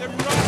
them run!